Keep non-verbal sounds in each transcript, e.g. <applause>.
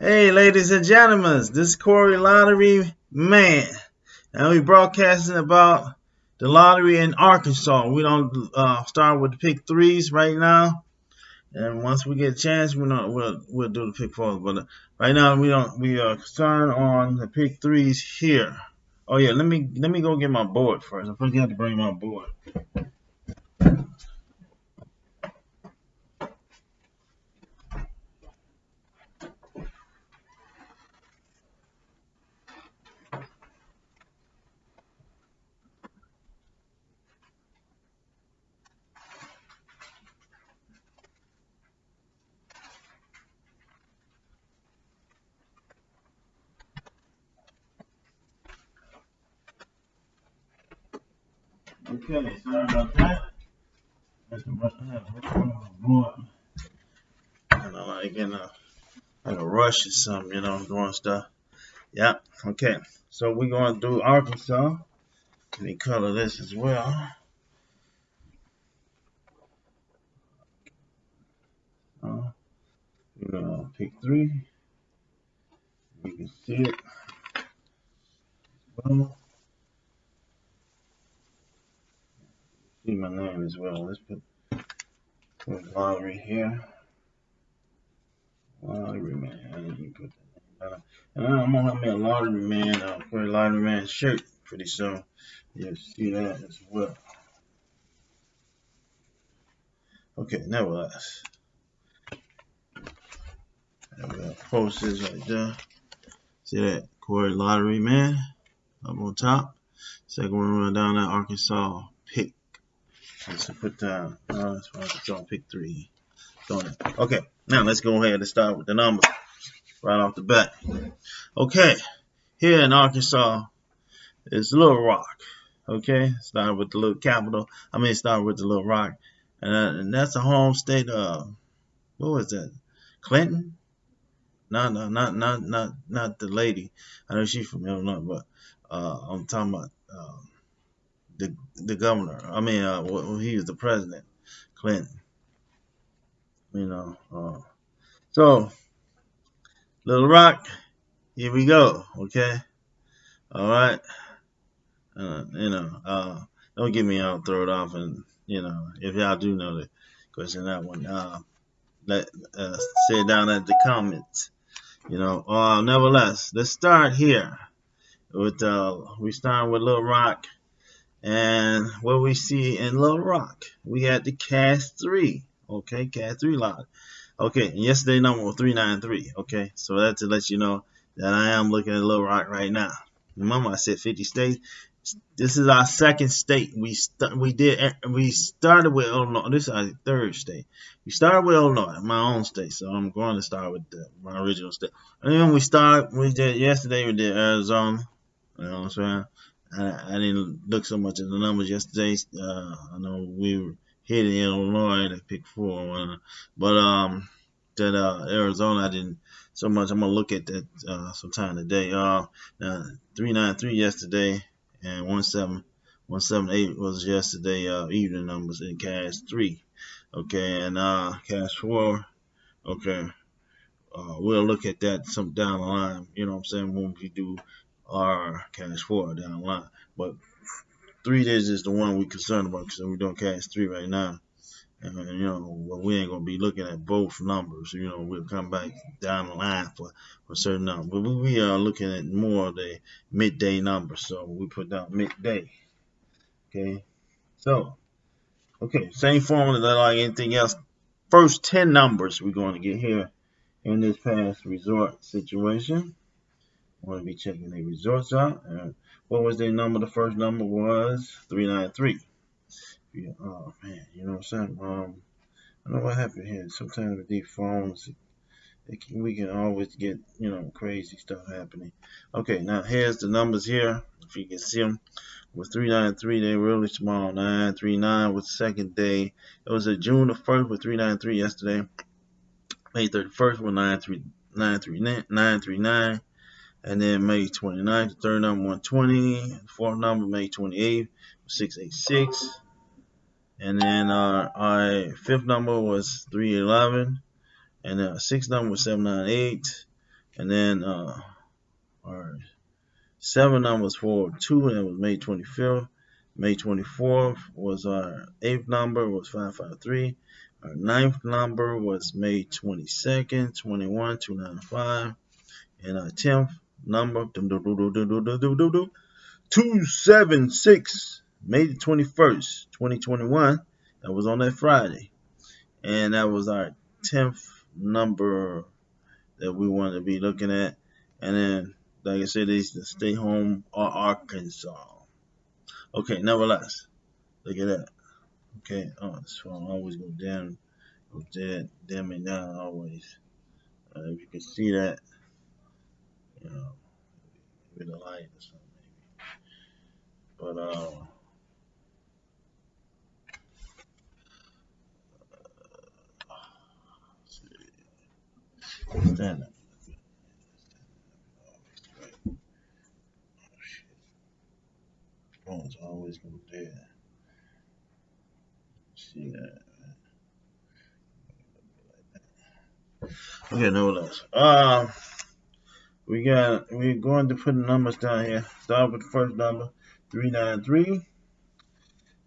Hey, ladies and gentlemen, this is Corey Lottery Man. And we're broadcasting about the lottery in Arkansas. We don't uh, start with the pick threes right now. And once we get a chance, we'll, we'll do the pick fours. But right now, we don't we are concerned on the pick threes here. Oh yeah, let me let me go get my board first. I forgot to bring my board. Okay, sorry about that. That's I have a board. And I like in a like a rush or something, you know, doing stuff. Yeah, okay. So we're gonna do Arkansas. Let me color this as well. We're gonna pick three. You can see it. Well, name as well. Let's put, put lottery here. Lottery man. Put name And I'm gonna have me a lottery man, uh, for a lottery man shirt pretty soon. You'll see that as well. Okay, nevertheless. And we got posters right there. See that? Corey Lottery Man up on top. Second one run down that Arkansas pick. Let's put down. Uh, that's Arkansas pick three. Okay, now let's go ahead and start with the numbers right off the bat. Okay, here in Arkansas is Little Rock. Okay, start with the little capital. I mean, start with the Little Rock, and, uh, and that's a home state of what was that? Clinton? No, no, not, not, not, not the lady. I know she's from Illinois, but uh, I'm talking about uh, the the governor. I mean, uh, well, he was the president, Clinton. You know, uh, so Little Rock, here we go. Okay, all right. Uh, you know, uh, don't get me all thrown off, and you know, if y'all do know the question that one, uh, let uh, say it down at the comments. You know, uh, nevertheless, let's start here with uh, we start with Little Rock, and what we see in Little Rock, we had the cash three. Okay, cash three lot. Okay, yesterday number 393. Okay, so that's to let you know that I am looking at Little Rock right now. Remember, I said 50 states. This is our second state. We we did eh, we started with Illinois. This is our third state. We started with Illinois, my own state. So I'm going to start with the, my original state. And then we started. We did yesterday. We did Arizona. You know what I'm saying? I, I didn't look so much at the numbers yesterday. Uh, I know we were hitting Illinois to pick four, but um, that uh, Arizona I didn't so much. I'm gonna look at that uh, sometime today. Uh, now, three nine three yesterday and one seven one seven eight was yesterday uh, evening numbers in cash three. Okay, and uh, cash four. Okay, uh, we'll look at that some down the line. You know what I'm saying when we do our cash four down the line. But three days is the one we're concerned about because we're doing cash three right now. And, you know, well, we ain't gonna be looking at both numbers. You know, we'll come back down the line for, for certain numbers. But we are looking at more of the midday numbers. So we put down midday. Okay. So, okay, same formula that like anything else. First 10 numbers we're going to get here in this past resort situation. We going to be checking the results out. And what was their number? The first number was 393. Yeah, oh man, you know what I'm saying? Um, I know what happened here. Sometimes with these phones, can, we can always get, you know, crazy stuff happening. Okay, now here's the numbers here. If you can see them, with 393, they really small. 939 was the second day. It was a June the 1st with 393 yesterday. May 31st with 939. And then May 29th, the third number 120. Fourth number May 28th, 686. And then uh, our fifth number was 311. And the sixth number was 798. And then uh, our seven numbers for two, and it was May 25th. May 24th was our eighth number, was 553. Our ninth number was May 22nd, 21, 295. And our tenth number, 276, May the 21st, 2021. That was on that Friday. And that was our 10th number that we want to be looking at. And then, like I said, it's the stay home or Arkansas. Okay, nevertheless, look at that. Okay, oh, this phone always go down, go dead, dim and down always. Uh, if you can see that, know, with a light or something maybe. But uh, stand up. Phone's always go dead. See that. Okay, no less. Um, we got we're going to put the numbers down here. Start with the first number, three nine three,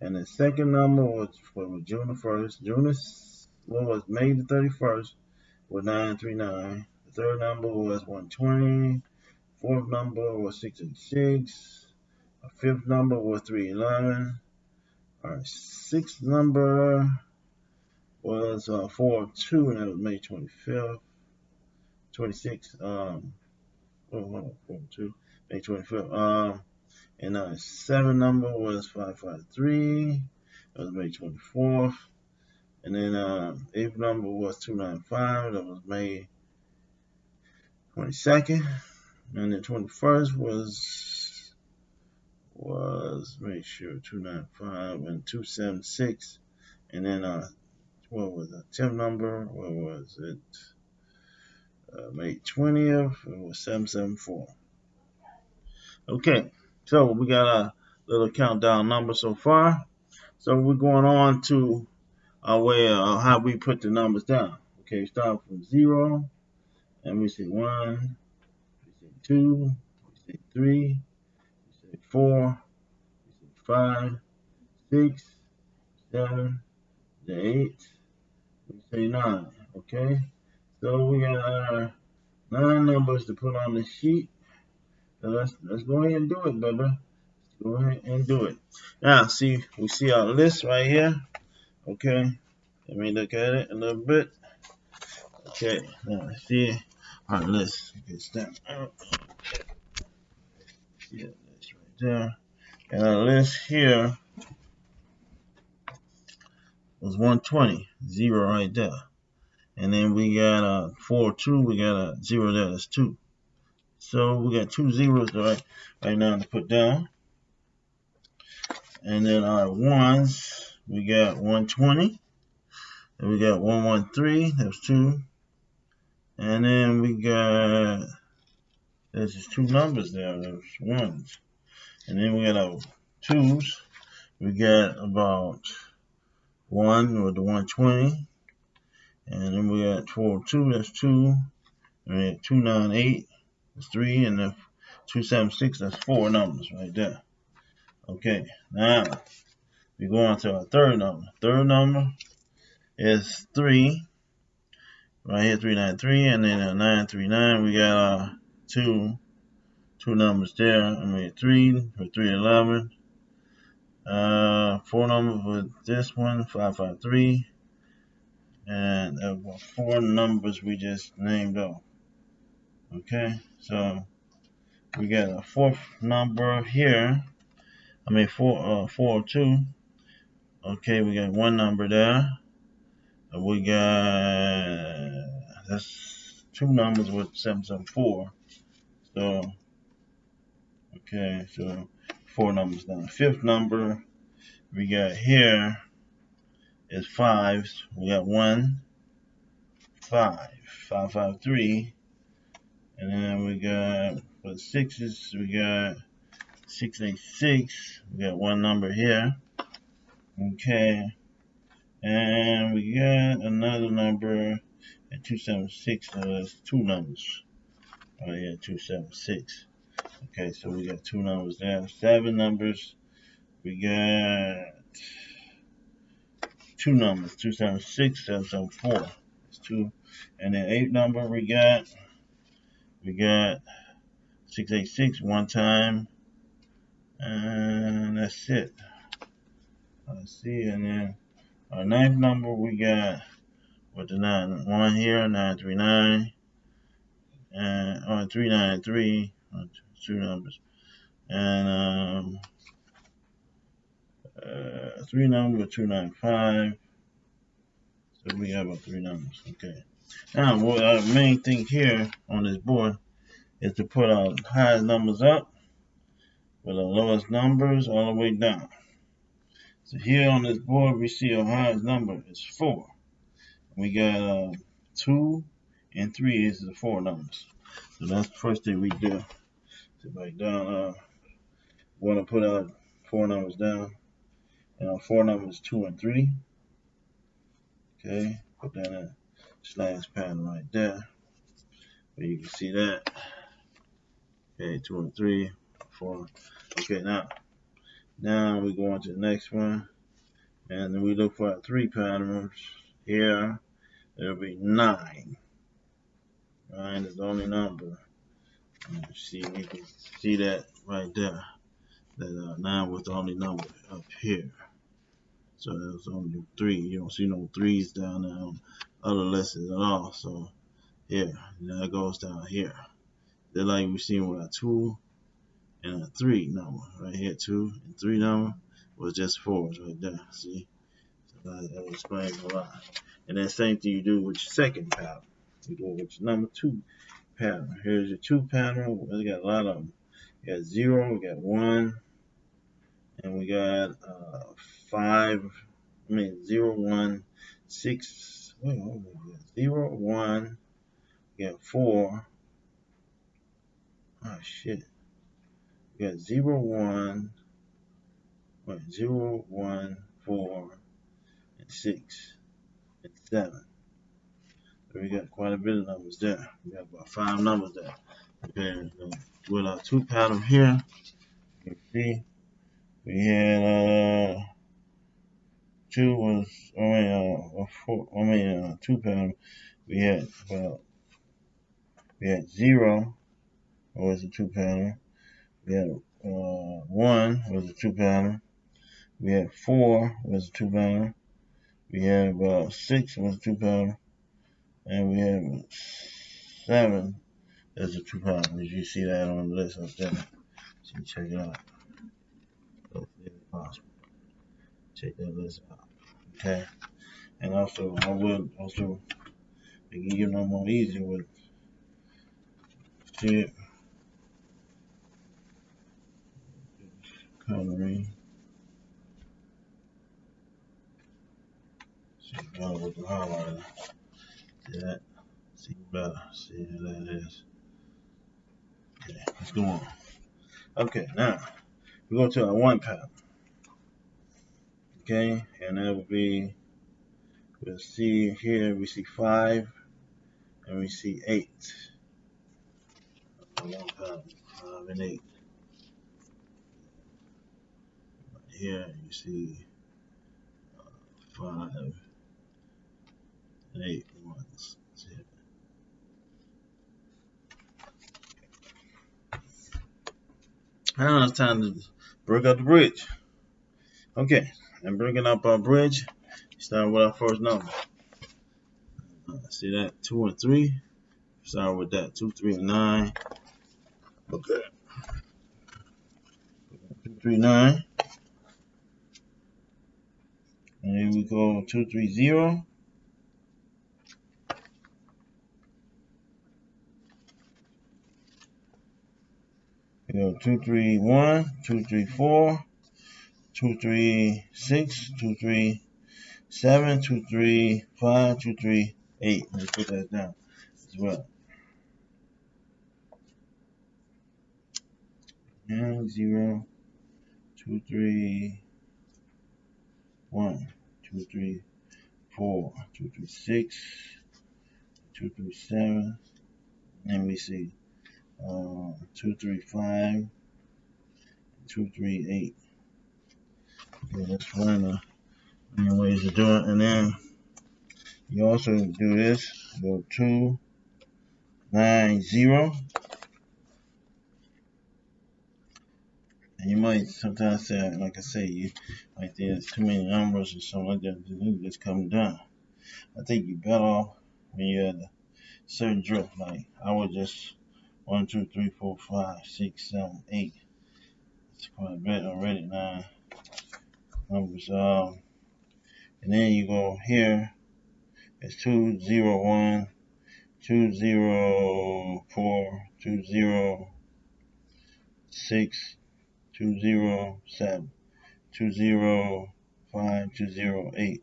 and the second number was for June the first. June was May the thirty first with nine three nine. The third number was one twenty. Fourth number was sixty six. Our fifth number was three eleven. Our sixth number was uh, four two, and that was May twenty fifth. 26, um, oh, four, two, May 25th. Um, and our seven number was 553. That was May 24th. And then uh, eighth number was 295. That was May 22nd. And the 21st was was make sure 295 and 276. And then uh, what was the 10th number? What was it? Uh, May 20th, it was 774. Okay, so we got a little countdown number so far. So we're going on to our way of how we put the numbers down. Okay, start from zero, and we say one, we say two, we say three, we say four, we say five, six, seven, eight, we say nine. Okay, so we got our nine numbers to put on the sheet. So let's let's go ahead and do it. Let's go ahead and do it. Now, see, we see our list right here. Okay, let me look at it a little bit. Okay, now see our list. Okay, step out. See that list right there. And our list here was 120, zero right there. And then we got a 4, 2. We got a 0 there. That's 2. So we got two zeros right, right now to put down. And then our ones, we got 120. And we got 113. That's 2. And then we got, there's just two numbers there. There's ones. And then we got our twos. We got about 1 with the 120. And then we got 402, that's 2. And got 298, that's 3. And the 276, that's 4 numbers right there. Okay, now we go on to our third number. Third number is 3. Right here, 393. And then a 939, we got our two, two numbers there. I mean, 3 for 311. Uh, four numbers with this one, 553 and there were four numbers we just named off. Okay, so we got a fourth number here. I mean four uh four two. Okay, we got one number there. We got that's two numbers with seven seven four. So okay, so four numbers down. Fifth number we got here is fives. We got one, five, five, five, three. And then we got for the sixes, we got six, eight, six. We got one number here. Okay. And we got another number at 276, so that's two numbers. Oh yeah, two seven six. Okay, so we got two numbers there. Seven numbers. We got two numbers. Two seven six, seven seven four. It's two. And then eight number we got we got six eight six one time. And that's it. Let's see, and then our ninth number we got with the nine one here, nine three nine, and or Two numbers, and um, uh, three number two nine five. So we have our three numbers. Okay. Now, what our main thing here on this board is to put our highest numbers up with our lowest numbers all the way down. So here on this board, we see our highest number is 4. We got uh, 2 and 3 is the 4 numbers. So that's the first thing we do. So write down, uh, want to put our 4 numbers down. And our 4 numbers 2 and 3. Okay, put that in slash pattern right there. Where you can see that. Okay, 2 and 3, 4. Okay, now now we go on to the next one. And then we look for three patterns here. there'll be nine. Nine is the only number. And see, you can see that right there. That uh, nine was the only number up here. So there's only three. You don't see no threes down there on other lessons at all. So here, that goes down here. Then like we seen with our two and a three number right here, two and three number was just fours right there. See, so that, that explains a lot. And then same thing you do with your second pattern. You it with your number two pattern. Here's your two pattern. We got a lot of them. We got zero, we got one, and we got uh, five. I mean zero, one, six. Wait, what we got? Zero, one. We got four. Oh shit we got 0, 1, wait, 0, 1, 4, and 6, and 7. So we got quite a bit of numbers there. We got about five numbers there. Okay, with our two pattern here, you see, we had uh, two was, I mean, uh, four, I mean, uh, two pattern. We had about, we had zero, was a two pattern. We had uh, one was a two pounder. We had four was a two pounder. We had about six was a two pounder. And we had seven as a two pounder. You see that on the list up there. So check it out. Check that list out. Okay. And also I will also make it no more easy with shit. coloring. See better with the highlighter. See that? See better. See how that is. Okay, let's go on. Okay, now we go to our one pattern. Okay, and that will be we'll see here we see five and we see eight. Five and eight. here you see uh, five and eight ones. Now it's time to break up the bridge. Okay, and bringing up our bridge, start with our first number. See that? Two and three. Start with that. Two, three, and nine. Okay. Two, three, nine. And here we go 230. We go 231, 234, 236, 237, 235, 238. Let's put that down as well. And zero, two, three, one, two, three, four, two, three, six, two, three, seven. Let me see. uh, two three five, two three eight. That's one of the ways to do it. And then you also do this. Go two nine zero. And you might sometimes say, like I say, you think there's too many numbers or something like that. You just come down. I think you better off when you had a certain drift. Like I would just one, two, three, four, five, six, seven, eight. It's quite a bit already. Nine numbers. Um, and then you go here. It's two zero one, two zero four, two zero six, two zero seven, two zero five, two zero eight.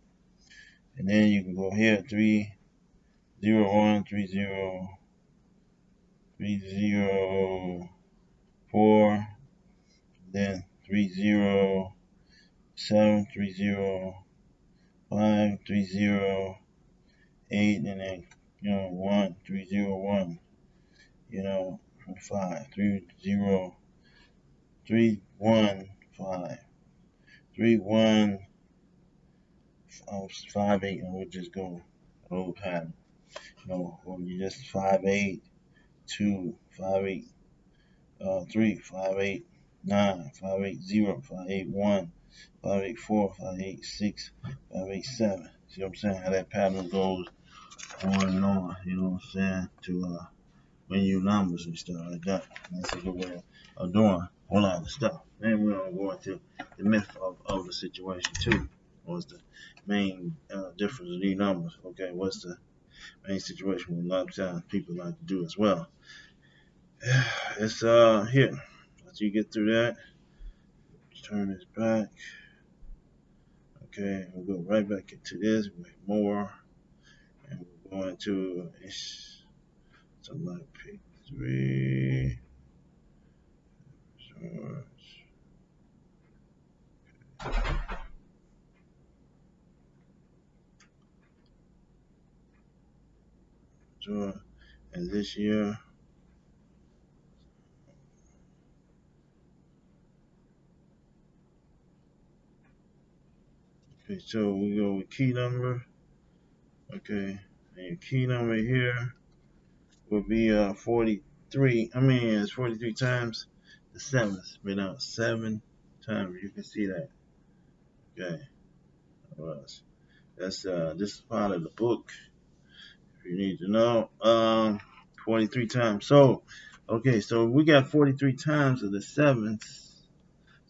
And then you can go here three zero one, three zero three zero four, then three zero seven, three zero five, three zero eight, and then you know one, three zero one, you know five, three zero three one five, three one five eight, and we'll just go old pattern. You know, or you just five eight two five eight uh three five eight nine five eight zero five eight one five eight four five eight six five eight seven. See what I'm saying? How that pattern goes on and on. You know what I'm saying? To uh you numbers and stuff like that. That's a good way of doing a lot of stuff. Then we're gonna go into the myth of, of the situation too. What's the main uh, difference of these numbers? Okay, what's the main situation what a lot of times people like to do as well? <sighs> It's uh here. Once you get through that, turn this back. Okay, we'll go right back into this with more. And we're going to it's something like pick three. So, and this year Okay, so we go with key number. Okay, and your key number here will be uh 43. I mean, it's 43 times the seventh. Been out seven times. You can see that. Okay, that's uh this is part of the book. If you need to know, um, 43 times. So, okay, so we got 43 times of the seventh.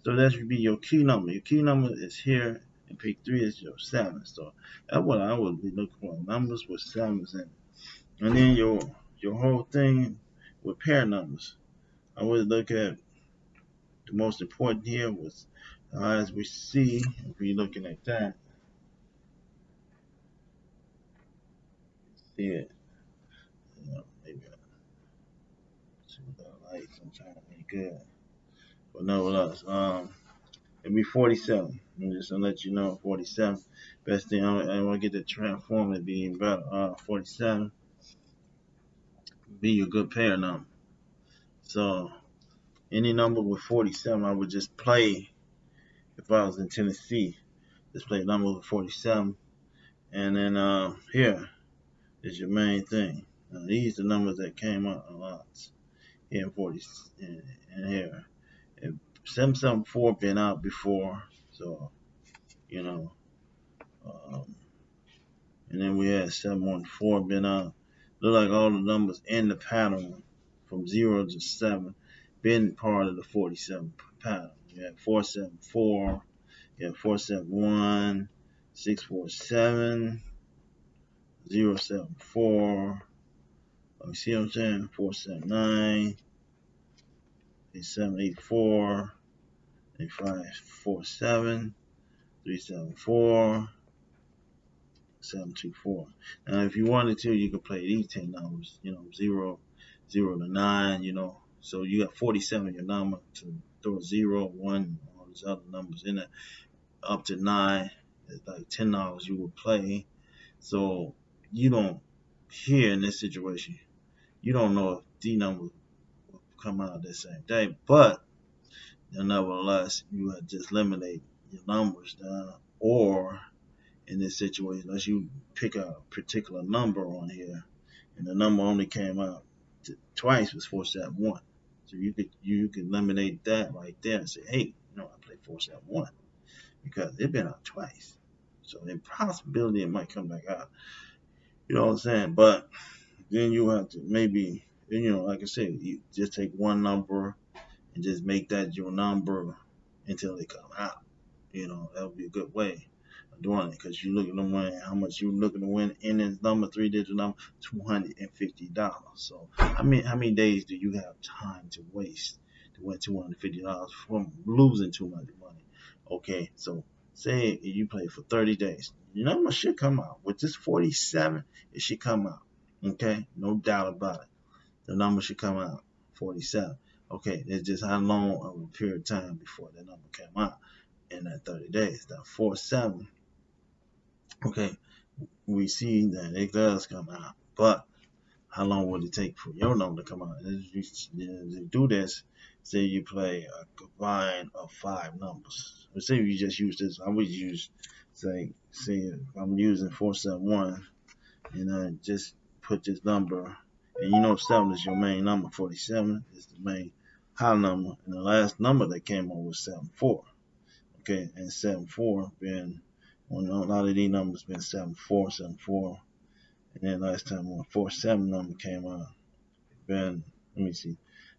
So that should be your key number. Your key number is here and pick three is your seven. So that's what I would be looking for. Numbers with sevens in it. And then your your whole thing with pair numbers. I would look at the most important here was as we see, if we're looking at that, see it. You know, maybe see what that light sometimes ain't good. But no nevertheless, um it'd be 47. I'm just gonna let you know 47. Best thing I, I want to get the transform it being better. Uh, 47 be your good pair number. So any number with 47, I would just play. If I was in Tennessee, just play number with 47, and then uh, here is your main thing. Now, these are numbers that came out a lot. In 40 and here. 774 been out before, so you know. Um, and then we had 714 been out. Look like all the numbers in the pattern from 0 to 7 been part of the 47 pattern. You had 474, you had 471, 647, 074. You see what I'm saying? 479, 8784, 8547, 374, 724. Now, if you wanted to, you could play these 10 numbers, you know, 0, 0 to 9, you know. So you got 47 your number to throw 0, 1, all these other numbers in it. Up to 9, it's like $10 you would play. So you don't, here in this situation, you don't know if D number come out the same day. But nevertheless, you just eliminate your numbers down, or in this situation, unless you pick a particular number on here, and the number only came out twice was four seven one. So you could you could eliminate that right there and say, hey, you know, I played four seven one because it's been out twice. So the possibility it might come back out. You know what I'm saying? But then you have to maybe you know, like I said, you just take one number and just make that your number until they come out. You know, that would be a good way of doing it because you're looking to win how much you're looking to win in this number, three digit number, two hundred and fifty dollars. So I mean how many days do you have time to waste to win two hundred and fifty dollars from losing too much money? Okay, so say you play for 30 days. Your number should come out. With this 47, it should come out. Okay, no doubt about it. The number should come out. 47. Okay, it's just how long of a period of time before the number came out in that 30 days. That 47. Okay, we see that it does come out, but how long would it take for your number to come out? To do this, say you play a combine of five numbers. Let's say you just use this. I would use, say, say I'm using 471, and I just put this number, and you know 7 is your main number, 47 is the main high number, and the last number that came up was 74. Okay, and 74 been, well, a lot of these numbers been 74, 74, and then last time when 47 number came out, been, let me see,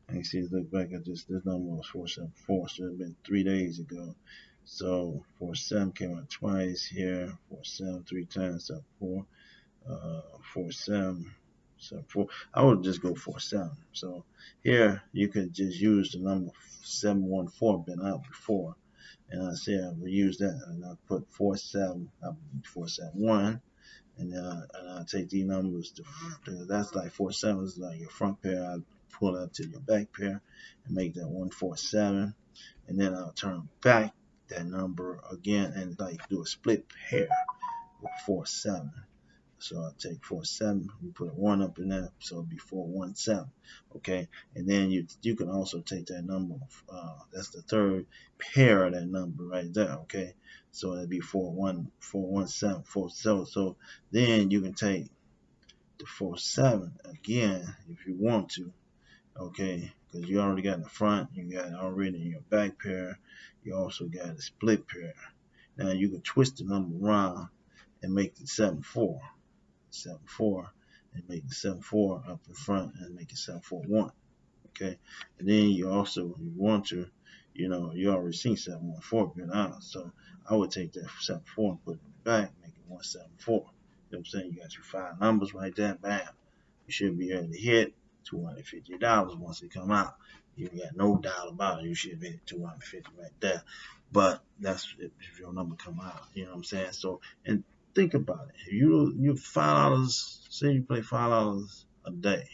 I can see, look back at this, this number was 474, so it's been three days ago. So 47 came out twice here, 47 three times, so 4, uh, 47, so 4. I would just go 47. So here you could just use the number 714, been out before. And I say I will use that, and I put 47, I 471 and then I, and I take these numbers to, that's like four sevens like your front pair I pull that to your back pair and make that 147 and then I'll turn back that number again and like do a split pair with 4 7 so I'll take 4 7 we put a 1 up in there so it'll be 4 1 7 okay? And then you you can also take that number uh, that's the third pair of that number right there okay? So that'd be 4 1 4 1 7 4 7 so then you can take the 4 7 again if you want to okay? Because you already got in the front you got already in your back pair you also got a split pair. Now you can twist the number around and make it 7 4 7 4 and make it 7 4 up in front and make it 7 4 1 okay and then you also you want to you know you already seen 7 1 4 been out so I would take that 7 4 and put it in the back make it 1 7 4 you know what I'm saying you got your five numbers right there bam you should be able to hit $250 once it come out. You got no doubt about it. You should be at 250 right there. But that's if your number come out. You know what I'm saying? So and think about it. If you you five dollars, say you play five dollars a day.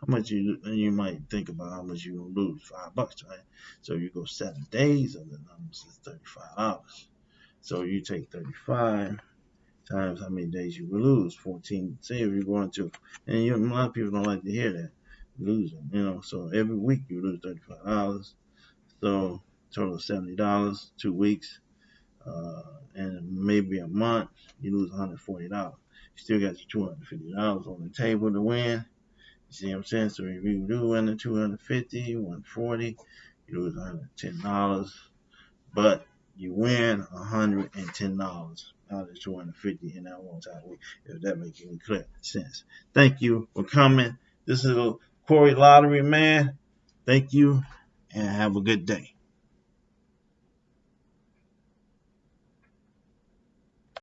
How much you and you might think about how much you gonna lose, five bucks, right? So you go seven days of the numbers is thirty five dollars. So you take thirty five times how many days you will lose. 14, say if you're going to, and you, a lot of people don't like to hear that, losing, you know, so every week you lose $35. So total of $70, two weeks, uh, and maybe a month, you lose $140. You still got your $250 on the table to win. You see what I'm saying? So if you do win the $250, $140, you lose $110. But you win $110 out of 250 in that one time week, if that makes any clear sense. Thank you for coming. This is a Corey Lottery man. Thank you and have a good day.